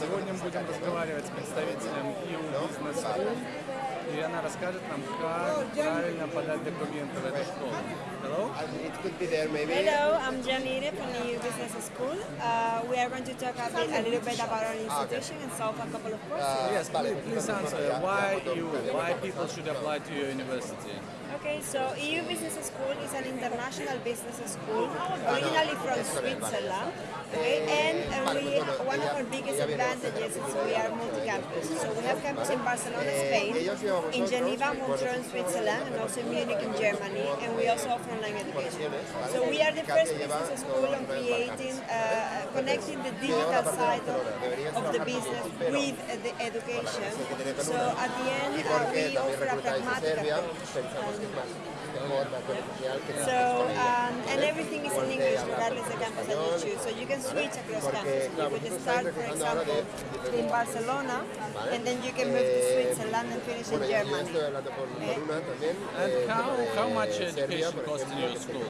Сегодня мы будем разговаривать с представителем EU Business School, и она расскажет нам, как правильно подать документы в эту школу. Hello? It could be there maybe. Hello, I'm Janine from the EU Business School. Uh, we are going to talk a, bit, a little bit about our institution and solve a couple of questions. Yes, please, please answer. Why you? Why people should apply to your university? Okay, so EU Business School is an international business school, originally from Switzerland. Okay, and uh, one of our biggest advantages is we are multi-campus. So we have campus in Barcelona, Spain, in Geneva, Montreux, in Switzerland, and also in Munich, in Germany, and we also offer online education. So we are the first business school on creating, uh, connecting the digital side of, of the business with uh, the education. So at the end, uh, we offer a pragmatic approach. So, um, and everything is in English regardless of the campus that you choose. So you can switch across campus. You could start, for example, in Barcelona, and then you can move to Switzerland and finish in Germany. And how, how much education costs in your school?